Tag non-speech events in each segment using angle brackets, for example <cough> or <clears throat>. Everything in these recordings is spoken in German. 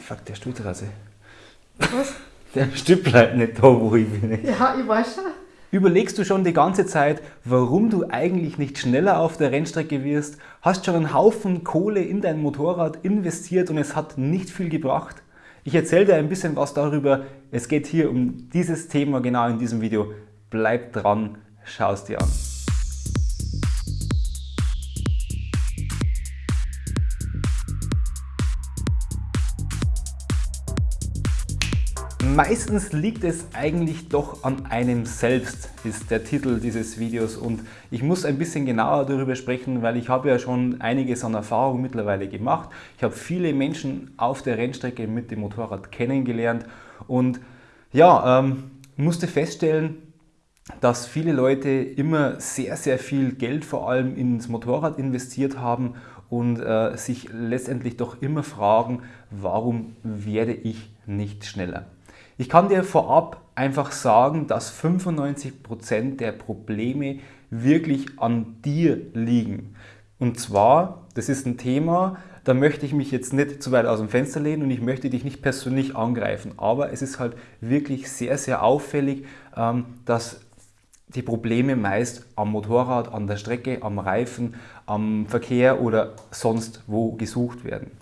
Fuck, der Stuhltrasse. Was? <laughs> Der Stück bleibt nicht da, wo ich bin. Ja, ich weiß schon. Überlegst du schon die ganze Zeit, warum du eigentlich nicht schneller auf der Rennstrecke wirst? Hast schon einen Haufen Kohle in dein Motorrad investiert und es hat nicht viel gebracht? Ich erzähle dir ein bisschen was darüber. Es geht hier um dieses Thema genau in diesem Video. Bleib dran, schau es dir an. Meistens liegt es eigentlich doch an einem selbst, ist der Titel dieses Videos und ich muss ein bisschen genauer darüber sprechen, weil ich habe ja schon einiges an Erfahrung mittlerweile gemacht. Ich habe viele Menschen auf der Rennstrecke mit dem Motorrad kennengelernt und ja, ähm, musste feststellen, dass viele Leute immer sehr, sehr viel Geld vor allem ins Motorrad investiert haben und äh, sich letztendlich doch immer fragen, warum werde ich nicht schneller? Ich kann dir vorab einfach sagen, dass 95% der Probleme wirklich an dir liegen. Und zwar, das ist ein Thema, da möchte ich mich jetzt nicht zu weit aus dem Fenster lehnen und ich möchte dich nicht persönlich angreifen. Aber es ist halt wirklich sehr, sehr auffällig, ähm, dass die Probleme meist am Motorrad, an der Strecke, am Reifen, am Verkehr oder sonst wo gesucht werden.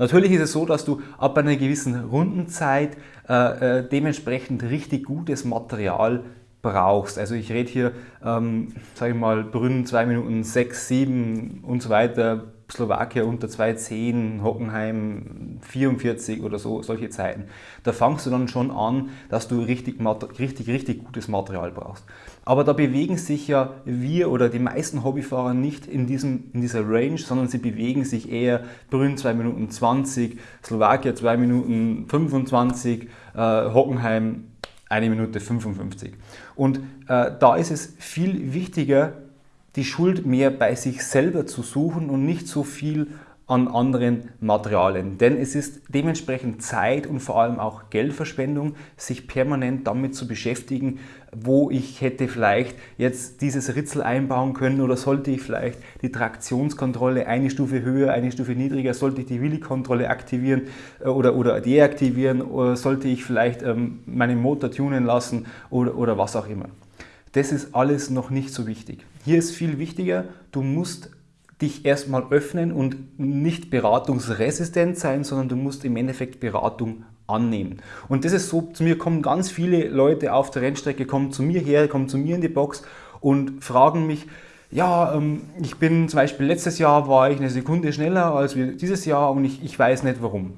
Natürlich ist es so, dass du ab einer gewissen Rundenzeit äh, äh, dementsprechend richtig gutes Material brauchst. Also ich rede hier, ähm, sage ich mal, Brünn 2 Minuten 6, 7 und so weiter, Slowakia unter 2,10, Hockenheim 44 oder so, solche Zeiten. Da fangst du dann schon an, dass du richtig, richtig, richtig gutes Material brauchst. Aber da bewegen sich ja wir oder die meisten Hobbyfahrer nicht in, diesem, in dieser Range, sondern sie bewegen sich eher Brünn 2 Minuten 20, Slowakia 2 Minuten 25, äh, Hockenheim 1 Minute 55. Und äh, da ist es viel wichtiger, die Schuld mehr bei sich selber zu suchen und nicht so viel an anderen Materialien. Denn es ist dementsprechend Zeit und vor allem auch Geldverschwendung, sich permanent damit zu beschäftigen, wo ich hätte vielleicht jetzt dieses Ritzel einbauen können oder sollte ich vielleicht die Traktionskontrolle eine Stufe höher, eine Stufe niedriger, sollte ich die Willi-Kontrolle aktivieren äh, oder, oder deaktivieren oder sollte ich vielleicht ähm, meinen Motor tunen lassen oder, oder was auch immer. Das ist alles noch nicht so wichtig. Hier ist viel wichtiger, du musst dich erstmal öffnen und nicht beratungsresistent sein, sondern du musst im Endeffekt Beratung annehmen. Und das ist so, zu mir kommen ganz viele Leute auf der Rennstrecke, kommen zu mir her, kommen zu mir in die Box und fragen mich, ja, ähm, ich bin zum Beispiel letztes Jahr war ich eine Sekunde schneller als dieses Jahr und ich, ich weiß nicht warum.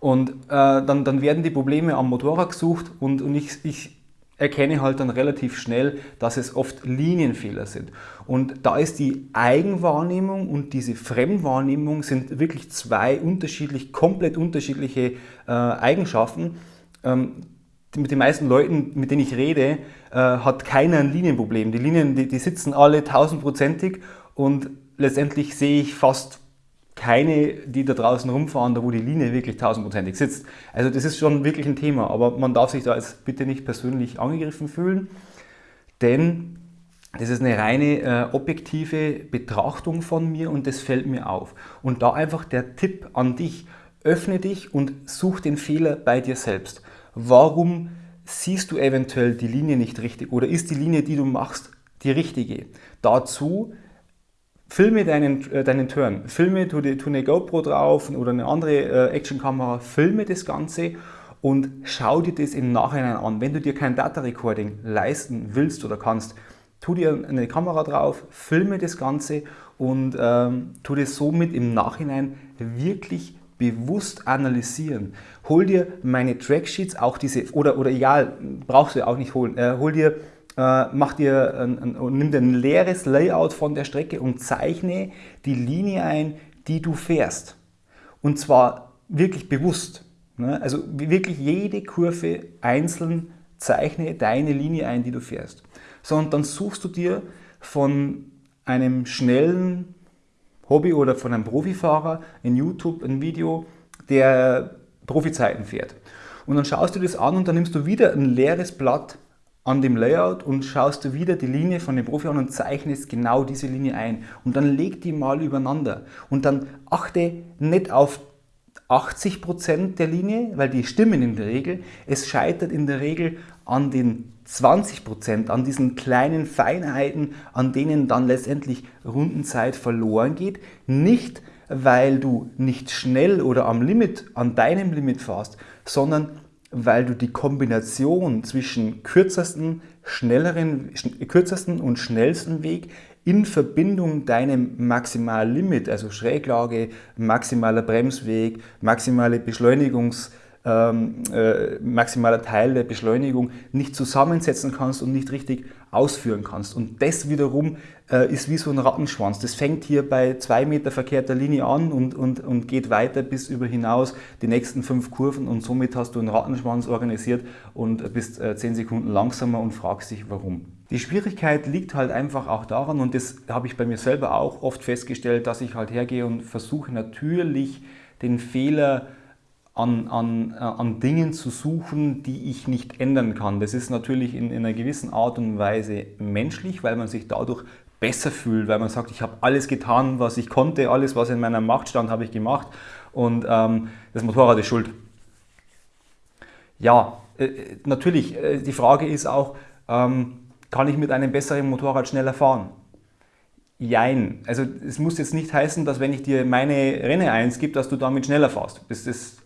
Und äh, dann, dann werden die Probleme am Motorrad gesucht und, und ich, ich erkenne halt dann relativ schnell, dass es oft Linienfehler sind. Und da ist die Eigenwahrnehmung und diese Fremdwahrnehmung sind wirklich zwei unterschiedlich, komplett unterschiedliche äh, Eigenschaften. Ähm, mit den meisten Leuten, mit denen ich rede, äh, hat keiner ein Linienproblem. Die Linien, die, die sitzen alle tausendprozentig und letztendlich sehe ich fast keine, die da draußen rumfahren, da wo die Linie wirklich tausendprozentig sitzt. Also das ist schon wirklich ein Thema, aber man darf sich da jetzt bitte nicht persönlich angegriffen fühlen, denn das ist eine reine äh, objektive Betrachtung von mir und das fällt mir auf. Und da einfach der Tipp an dich, öffne dich und such den Fehler bei dir selbst. Warum siehst du eventuell die Linie nicht richtig oder ist die Linie, die du machst, die richtige? Dazu filme deinen, äh, deinen Turn, filme, tu, tu eine GoPro drauf oder eine andere äh, Actionkamera, filme das Ganze und schau dir das im Nachhinein an. Wenn du dir kein Data Recording leisten willst oder kannst, tu dir eine Kamera drauf, filme das Ganze und ähm, tu das somit im Nachhinein wirklich bewusst analysieren. Hol dir meine Tracksheets, auch diese, oder, oder egal, brauchst du auch nicht holen, äh, hol dir äh, mach dir ein, ein, nimm dir ein leeres Layout von der Strecke und zeichne die Linie ein, die du fährst. Und zwar wirklich bewusst. Ne? Also wirklich jede Kurve einzeln zeichne deine Linie ein, die du fährst. So, und dann suchst du dir von einem schnellen Hobby oder von einem Profifahrer in YouTube ein Video, der Profizeiten fährt. Und dann schaust du das an und dann nimmst du wieder ein leeres Blatt an dem Layout und schaust du wieder die Linie von dem Profi an und zeichnest genau diese Linie ein. Und dann leg die mal übereinander. Und dann achte nicht auf 80% der Linie, weil die stimmen in der Regel. Es scheitert in der Regel an den 20%, an diesen kleinen Feinheiten, an denen dann letztendlich Rundenzeit verloren geht. Nicht, weil du nicht schnell oder am Limit, an deinem Limit fährst, sondern weil du die Kombination zwischen kürzesten, schnelleren, kürzesten und schnellsten Weg in Verbindung deinem Maximallimit, also Schräglage, maximaler Bremsweg, maximale Beschleunigungs- ähm, äh, maximaler Teil der Beschleunigung nicht zusammensetzen kannst und nicht richtig ausführen kannst. Und das wiederum äh, ist wie so ein Rattenschwanz. Das fängt hier bei zwei Meter verkehrter Linie an und, und, und geht weiter bis über hinaus die nächsten fünf Kurven und somit hast du einen Rattenschwanz organisiert und bist äh, zehn Sekunden langsamer und fragst dich warum. Die Schwierigkeit liegt halt einfach auch daran, und das habe ich bei mir selber auch oft festgestellt, dass ich halt hergehe und versuche natürlich den Fehler an, an, äh, an Dingen zu suchen, die ich nicht ändern kann. Das ist natürlich in, in einer gewissen Art und Weise menschlich, weil man sich dadurch besser fühlt, weil man sagt, ich habe alles getan, was ich konnte, alles, was in meiner Macht stand, habe ich gemacht und ähm, das Motorrad ist schuld. Ja, äh, natürlich, äh, die Frage ist auch, ähm, kann ich mit einem besseren Motorrad schneller fahren? Jein. Also es muss jetzt nicht heißen, dass wenn ich dir meine Renne 1 gebe, dass du damit schneller fährst. Das, das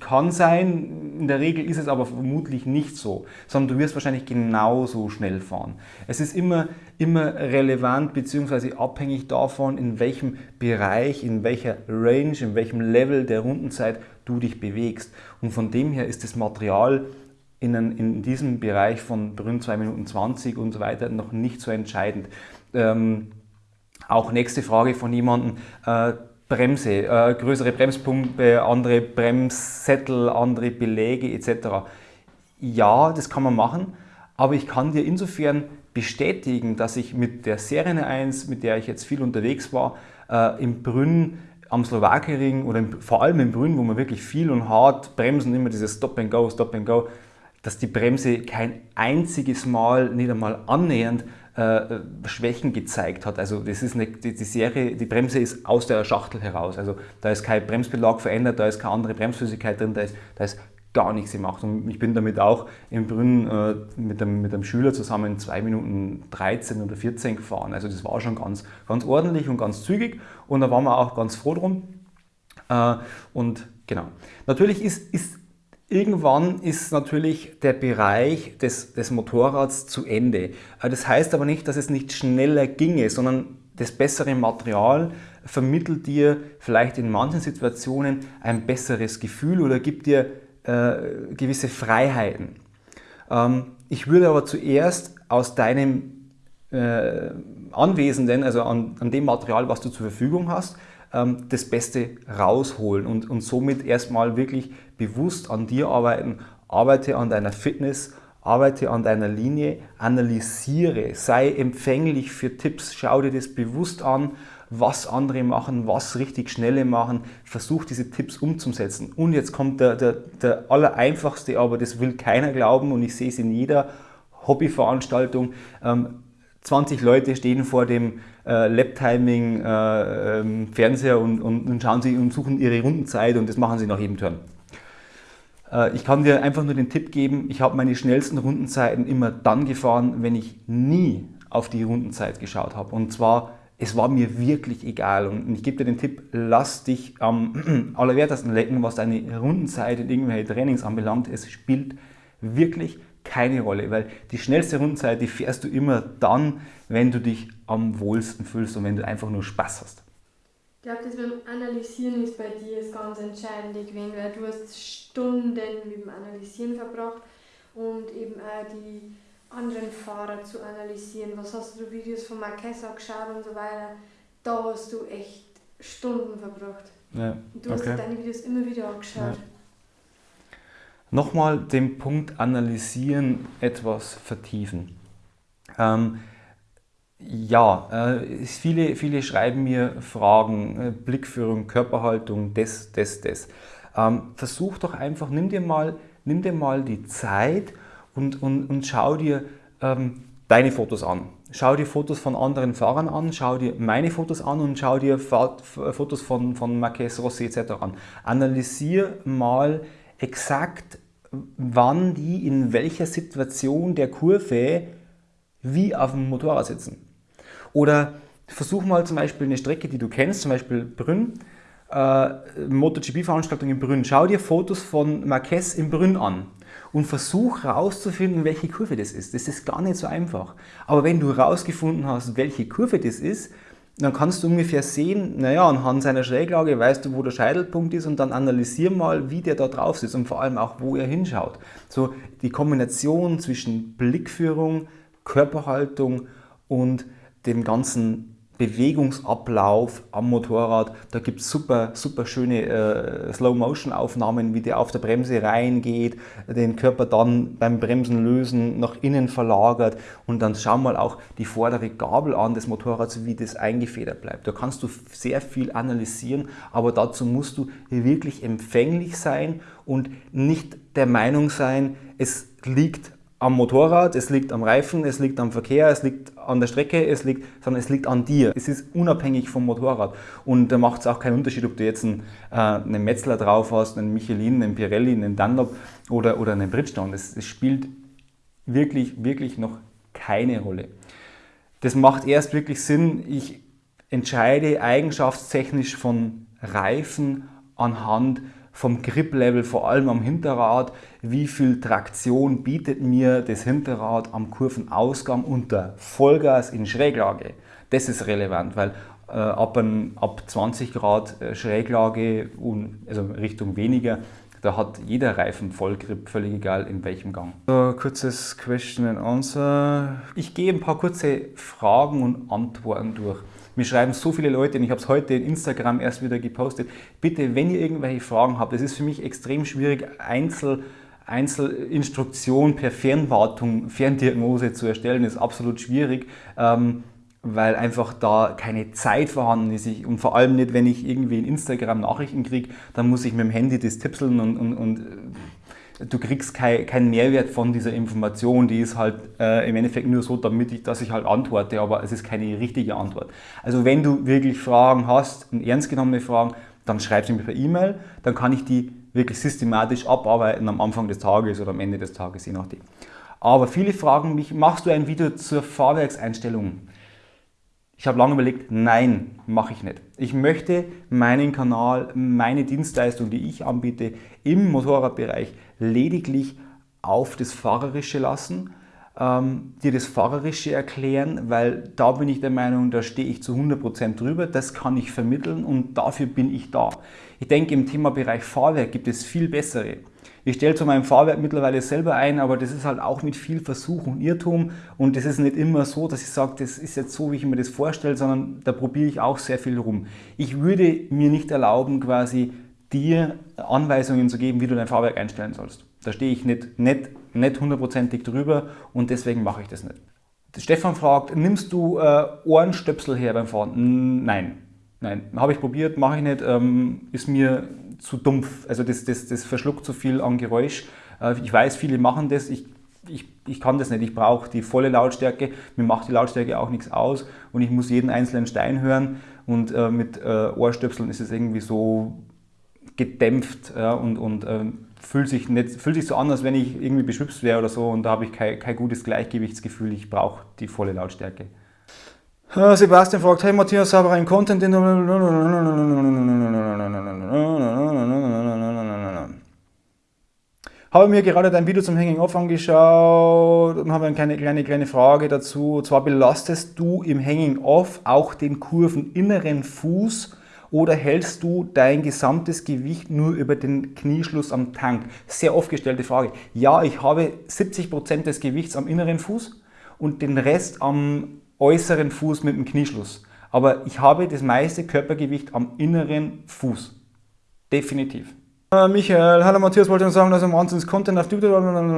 kann sein, in der Regel ist es aber vermutlich nicht so, sondern du wirst wahrscheinlich genauso schnell fahren. Es ist immer, immer relevant bzw. abhängig davon, in welchem Bereich, in welcher Range, in welchem Level der Rundenzeit du dich bewegst. Und von dem her ist das Material in, in diesem Bereich von Brünn 2 Minuten 20 und so weiter noch nicht so entscheidend. Ähm, auch nächste Frage von jemandem, äh, Bremse, äh, größere Bremspumpe, andere Bremssättel, andere Beläge etc. Ja, das kann man machen, aber ich kann dir insofern bestätigen, dass ich mit der Serie 1, mit der ich jetzt viel unterwegs war, äh, im Brünn am Slowakering oder im, vor allem im Brünn, wo man wirklich viel und hart bremsen, immer dieses Stop and Go, Stop and Go, dass die Bremse kein einziges Mal, nicht einmal annähernd äh, Schwächen gezeigt hat. Also das ist eine, die, die, Serie, die Bremse ist aus der Schachtel heraus. Also da ist kein Bremsbelag verändert, da ist keine andere Bremsflüssigkeit drin, da ist, da ist gar nichts gemacht. Und ich bin damit auch im Brünn äh, mit, einem, mit einem Schüler zusammen 2 Minuten 13 oder 14 gefahren. Also das war schon ganz, ganz ordentlich und ganz zügig und da waren wir auch ganz froh drum. Äh, und genau. Natürlich ist, ist Irgendwann ist natürlich der Bereich des, des Motorrads zu Ende. Äh, das heißt aber nicht, dass es nicht schneller ginge, sondern das bessere Material vermittelt dir vielleicht in manchen Situationen ein besseres Gefühl oder gibt dir äh, gewisse Freiheiten. Ähm, ich würde aber zuerst aus deinem äh, Anwesenden, also an, an, dem Material, was du zur Verfügung hast, das Beste rausholen und, und somit erstmal wirklich bewusst an dir arbeiten. Arbeite an deiner Fitness, arbeite an deiner Linie, analysiere, sei empfänglich für Tipps, schau dir das bewusst an, was andere machen, was richtig schnelle machen, versuch diese Tipps umzusetzen. Und jetzt kommt der, der, der allereinfachste, aber das will keiner glauben und ich sehe es in jeder Hobbyveranstaltung. Ähm, 20 Leute stehen vor dem äh, Lap-Timing äh, ähm, Fernseher und, und, und, schauen sie und suchen ihre Rundenzeit und das machen sie nach jedem Turn. Äh, ich kann dir einfach nur den Tipp geben, ich habe meine schnellsten Rundenzeiten immer dann gefahren, wenn ich nie auf die Rundenzeit geschaut habe. Und zwar, es war mir wirklich egal. Und ich gebe dir den Tipp, lass dich am <clears throat> allerwertesten lecken, was deine Rundenzeit in irgendwelche Trainings anbelangt. Es spielt wirklich keine Rolle, weil die schnellste Rundenzeit, die fährst du immer dann, wenn du dich am wohlsten fühlst und wenn du einfach nur Spaß hast. Ich glaube, das beim Analysieren ist bei dir das ganz Entscheidende gewesen, weil du hast Stunden mit dem Analysieren verbracht und eben auch die anderen Fahrer zu analysieren. Was hast du Videos von Marquez angeschaut und so weiter? Da hast du echt Stunden verbracht. Ja, du okay. hast deine Videos immer wieder angeschaut. Ja nochmal den Punkt analysieren etwas vertiefen. Ähm, ja, äh, viele, viele schreiben mir Fragen, äh, Blickführung, Körperhaltung, das, das, das. Ähm, versuch doch einfach, nimm dir mal, nimm dir mal die Zeit und, und, und schau dir ähm, deine Fotos an. schau dir Fotos von anderen Fahrern an, schau dir meine Fotos an und schau dir Fotos von, von Marquez Rossi etc. an. Analysier mal exakt, wann die in welcher Situation der Kurve wie auf dem Motorrad sitzen. Oder versuch mal zum Beispiel eine Strecke, die du kennst, zum Beispiel Brünn, äh, MotoGP-Veranstaltung in Brünn. Schau dir Fotos von Marquez in Brünn an und versuch herauszufinden, welche Kurve das ist. Das ist gar nicht so einfach. Aber wenn du herausgefunden hast, welche Kurve das ist, dann kannst du ungefähr sehen, naja, anhand seiner Schräglage weißt du, wo der Scheitelpunkt ist und dann analysier mal, wie der da drauf sitzt und vor allem auch, wo er hinschaut. So die Kombination zwischen Blickführung, Körperhaltung und dem ganzen Bewegungsablauf am Motorrad. Da gibt es super, super schöne äh, Slow-Motion-Aufnahmen, wie der auf der Bremse reingeht, den Körper dann beim Bremsen lösen nach innen verlagert und dann schau mal auch die vordere Gabel an des Motorrads, wie das eingefedert bleibt. Da kannst du sehr viel analysieren, aber dazu musst du wirklich empfänglich sein und nicht der Meinung sein, es liegt am Motorrad, es liegt am Reifen, es liegt am Verkehr, es liegt an der Strecke, es liegt, sondern es liegt an dir. Es ist unabhängig vom Motorrad. Und da macht es auch keinen Unterschied, ob du jetzt einen, äh, einen Metzler drauf hast, einen Michelin, einen Pirelli, einen Dunlop oder, oder einen Bridgestone. Es, es spielt wirklich, wirklich noch keine Rolle. Das macht erst wirklich Sinn, ich entscheide eigenschaftstechnisch von Reifen anhand vom Grip-Level, vor allem am Hinterrad, wie viel Traktion bietet mir das Hinterrad am Kurvenausgang unter Vollgas in Schräglage. Das ist relevant, weil äh, ab, ein, ab 20 Grad äh, Schräglage, also Richtung weniger, da hat jeder Reifen Vollgrip, völlig egal in welchem Gang. So, kurzes Question and Answer. Ich gehe ein paar kurze Fragen und Antworten durch. Mir schreiben so viele Leute und ich habe es heute in Instagram erst wieder gepostet. Bitte, wenn ihr irgendwelche Fragen habt, es ist für mich extrem schwierig, Einzel, Einzelinstruktion per Fernwartung, Ferndiagnose zu erstellen, das ist absolut schwierig. Ähm, weil einfach da keine Zeit vorhanden ist. Und vor allem nicht, wenn ich irgendwie in Instagram Nachrichten kriege, dann muss ich mit dem Handy das tipseln und, und, und du kriegst keinen kein Mehrwert von dieser Information, die ist halt äh, im Endeffekt nur so, damit ich, dass ich halt antworte, aber es ist keine richtige Antwort. Also wenn du wirklich Fragen hast, ernst genommene Fragen, dann schreib sie mir per E-Mail, dann kann ich die wirklich systematisch abarbeiten am Anfang des Tages oder am Ende des Tages, je nachdem. Aber viele fragen mich, machst du ein Video zur Fahrwerkseinstellung? Ich habe lange überlegt, nein, mache ich nicht. Ich möchte meinen Kanal, meine Dienstleistung, die ich anbiete, im Motorradbereich lediglich auf das Fahrerische lassen, ähm, dir das Fahrerische erklären, weil da bin ich der Meinung, da stehe ich zu 100% drüber, das kann ich vermitteln und dafür bin ich da. Ich denke, im Thema Bereich Fahrwerk gibt es viel bessere. Ich stelle zu meinem Fahrwerk mittlerweile selber ein, aber das ist halt auch mit viel Versuch und Irrtum und das ist nicht immer so, dass ich sage, das ist jetzt so, wie ich mir das vorstelle, sondern da probiere ich auch sehr viel rum. Ich würde mir nicht erlauben, quasi dir Anweisungen zu geben, wie du dein Fahrwerk einstellen sollst. Da stehe ich nicht, nicht, nicht hundertprozentig drüber und deswegen mache ich das nicht. Stefan fragt, nimmst du äh, Ohrenstöpsel her beim Fahren? Nein, nein, habe ich probiert, mache ich nicht, ähm, ist mir zu dumpf. Also das, das, das verschluckt zu viel an Geräusch. Äh, ich weiß, viele machen das. Ich, ich, ich kann das nicht. Ich brauche die volle Lautstärke. Mir macht die Lautstärke auch nichts aus und ich muss jeden einzelnen Stein hören. Und äh, mit äh, Ohrstöpseln ist es irgendwie so gedämpft ja, und, und äh, fühlt, sich nicht, fühlt sich so an, als wenn ich irgendwie beschwipst wäre oder so. Und da habe ich kein, kein gutes Gleichgewichtsgefühl. Ich brauche die volle Lautstärke. Sebastian fragt, hey Matthias, habe einen Content in Habe mir gerade dein Video zum Hanging Off angeschaut und habe eine kleine, kleine, kleine Frage dazu. Und zwar belastest du im Hanging Off auch den kurveninneren Fuß oder hältst du dein gesamtes Gewicht nur über den Knieschluss am Tank? Sehr oft gestellte Frage. Ja, ich habe 70% des Gewichts am inneren Fuß und den Rest am äußeren Fuß mit dem Knieschluss. Aber ich habe das meiste Körpergewicht am inneren Fuß. Definitiv. Äh, Michael, hallo Matthias, wollte nur sagen, dass im Wahnsinns Content auf YouTube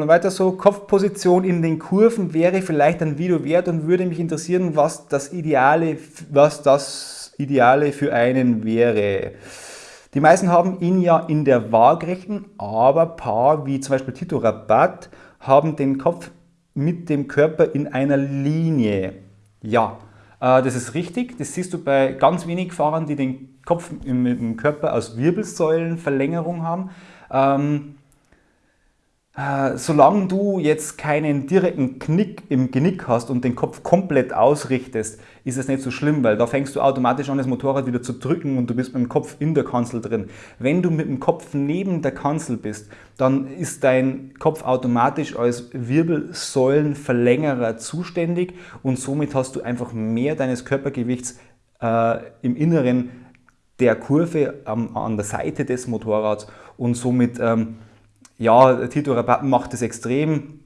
weiter so. Kopfposition in den Kurven wäre vielleicht ein Video wert und würde mich interessieren, was das Ideale, was das Ideale für einen wäre. Die meisten haben ihn ja in der Waagrechten, aber Paar wie zum Beispiel Tito Rabat haben den Kopf mit dem Körper in einer Linie. Ja, äh, das ist richtig. Das siehst du bei ganz wenigen Fahrern, die den Kopf mit dem Körper aus Wirbelsäulenverlängerung haben. Ähm, äh, solange du jetzt keinen direkten Knick im Genick hast und den Kopf komplett ausrichtest, ist es nicht so schlimm, weil da fängst du automatisch an, das Motorrad wieder zu drücken und du bist mit dem Kopf in der Kanzel drin. Wenn du mit dem Kopf neben der Kanzel bist, dann ist dein Kopf automatisch als Wirbelsäulenverlängerer zuständig und somit hast du einfach mehr deines Körpergewichts äh, im Inneren der Kurve ähm, an der Seite des Motorrads und somit ähm, ja, Tito Rabatten macht das extrem,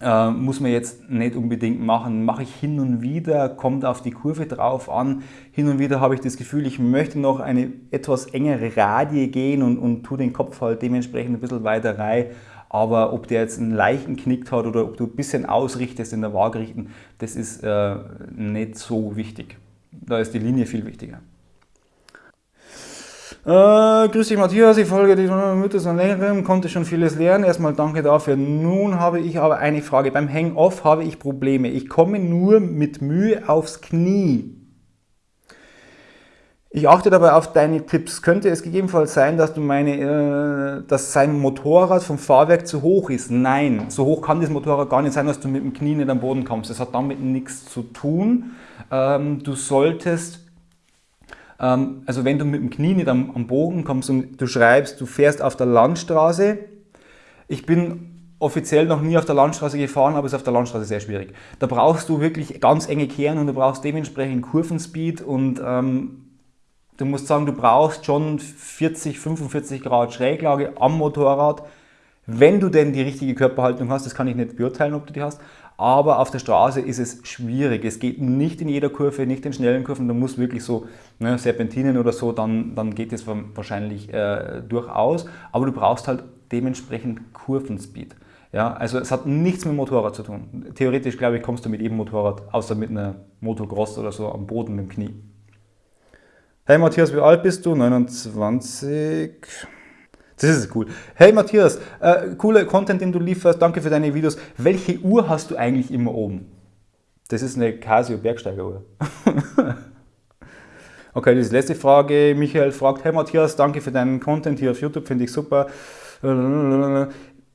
äh, muss man jetzt nicht unbedingt machen. Mache ich hin und wieder, kommt auf die Kurve drauf an. Hin und wieder habe ich das Gefühl, ich möchte noch eine etwas engere Radie gehen und, und tue den Kopf halt dementsprechend ein bisschen weiter rein. Aber ob der jetzt einen leichten knickt hat oder ob du ein bisschen ausrichtest in der Waagrichten, das ist äh, nicht so wichtig. Da ist die Linie viel wichtiger. Äh, grüß dich Matthias, ich folge dir Mütter seit längerem, konnte schon vieles lernen. Erstmal danke dafür. Nun habe ich aber eine Frage. Beim Hang-Off habe ich Probleme. Ich komme nur mit Mühe aufs Knie. Ich achte dabei auf deine Tipps. Könnte es gegebenenfalls sein, dass du meine, äh, dass sein Motorrad vom Fahrwerk zu hoch ist? Nein, so hoch kann das Motorrad gar nicht sein, dass du mit dem Knie nicht am Boden kommst. Das hat damit nichts zu tun. Ähm, du solltest also wenn du mit dem Knie nicht am, am Bogen kommst und du schreibst, du fährst auf der Landstraße, ich bin offiziell noch nie auf der Landstraße gefahren, aber es ist auf der Landstraße sehr schwierig. Da brauchst du wirklich ganz enge Kehren und du brauchst dementsprechend Kurvenspeed und ähm, du musst sagen, du brauchst schon 40, 45 Grad Schräglage am Motorrad, wenn du denn die richtige Körperhaltung hast. Das kann ich nicht beurteilen, ob du die hast, aber auf der Straße ist es schwierig. Es geht nicht in jeder Kurve, nicht in schnellen Kurven. Du musst wirklich so ne, Serpentinen oder so, dann, dann geht es wahrscheinlich äh, durchaus. Aber du brauchst halt dementsprechend Kurvenspeed. Ja, also es hat nichts mit Motorrad zu tun. Theoretisch, glaube ich, kommst du mit jedem Motorrad, außer mit einer Motocross oder so, am Boden mit dem Knie. Hey Matthias, wie alt bist du? 29. Das ist cool. Hey Matthias, äh, cooler Content, den du lieferst, danke für deine Videos. Welche Uhr hast du eigentlich immer oben? Das ist eine Casio Bergsteigeruhr. <laughs> okay, das ist die letzte Frage. Michael fragt, hey Matthias, danke für deinen Content hier auf YouTube, finde ich super.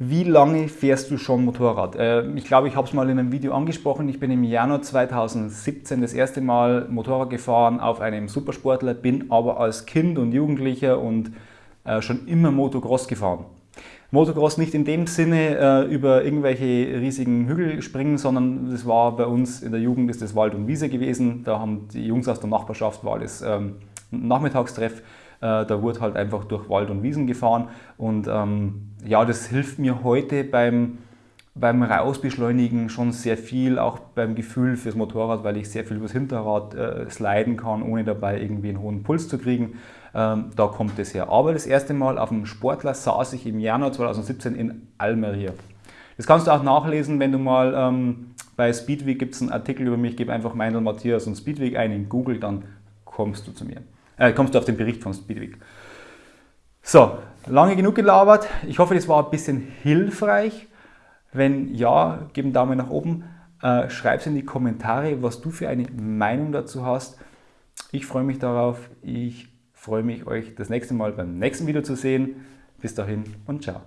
Wie lange fährst du schon Motorrad? Äh, ich glaube, ich habe es mal in einem Video angesprochen. Ich bin im Januar 2017 das erste Mal Motorrad gefahren auf einem Supersportler, bin aber als Kind und Jugendlicher und schon immer Motocross gefahren. Motocross nicht in dem Sinne äh, über irgendwelche riesigen Hügel springen, sondern das war bei uns in der Jugend ist das Wald und Wiese gewesen. Da haben die Jungs aus der Nachbarschaft, war alles ähm, Nachmittagstreff, äh, da wurde halt einfach durch Wald und Wiesen gefahren und ähm, ja, das hilft mir heute beim, beim Rausbeschleunigen schon sehr viel, auch beim Gefühl fürs Motorrad, weil ich sehr viel übers Hinterrad äh, sliden kann, ohne dabei irgendwie einen hohen Puls zu kriegen. Ähm, da kommt es her. Aber das erste Mal auf dem Sportler saß ich im Januar 2017 in Almeria. Das kannst du auch nachlesen, wenn du mal ähm, bei Speedweek gibt es einen Artikel über mich, gib einfach Meindl Matthias und Speedweek ein in Google, dann kommst du zu mir. Äh, kommst du auf den Bericht von Speedweek. So, lange genug gelabert. Ich hoffe, das war ein bisschen hilfreich. Wenn ja, gib einen Daumen nach oben. Äh, Schreib es in die Kommentare, was du für eine Meinung dazu hast. Ich freue mich darauf. Ich freue mich, euch das nächste Mal beim nächsten Video zu sehen. Bis dahin und ciao.